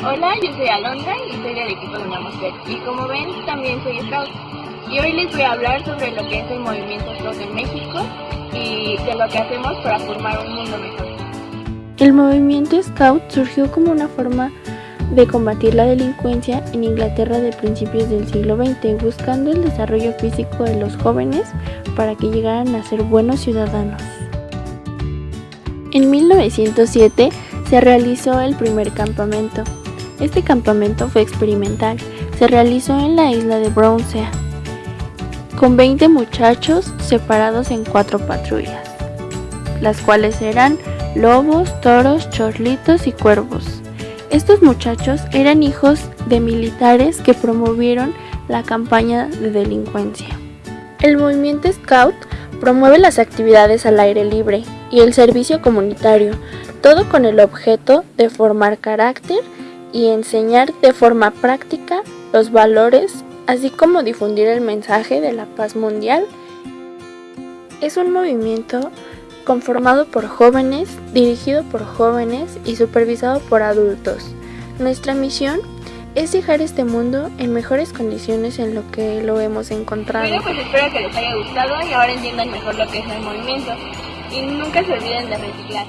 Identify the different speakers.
Speaker 1: Hola, yo soy Alondra y soy del equipo de Unamosquet. Y como ven, también soy scout. Y hoy les voy a hablar sobre lo que es el movimiento scout en México y de lo que hacemos para formar un mundo mejor.
Speaker 2: El movimiento scout surgió como una forma de combatir la delincuencia en Inglaterra de principios del siglo XX, buscando el desarrollo físico de los jóvenes para que llegaran a ser buenos ciudadanos. En 1907 se realizó el primer campamento. Este campamento fue experimental, se realizó en la isla de Brownsea, con 20 muchachos separados en cuatro patrullas, las cuales eran lobos, toros, chorlitos y cuervos. Estos muchachos eran hijos de militares que promovieron la campaña de delincuencia. El movimiento Scout promueve las actividades al aire libre y el servicio comunitario, todo con el objeto de formar carácter y enseñar de forma práctica los valores, así como difundir el mensaje de la paz mundial. Es un movimiento conformado por jóvenes, dirigido por jóvenes y supervisado por adultos. Nuestra misión es dejar este mundo en mejores condiciones en lo que lo hemos encontrado.
Speaker 1: Bueno, pues espero que les haya gustado y ahora entiendan mejor lo que es el movimiento. Y nunca se olviden de reciclar.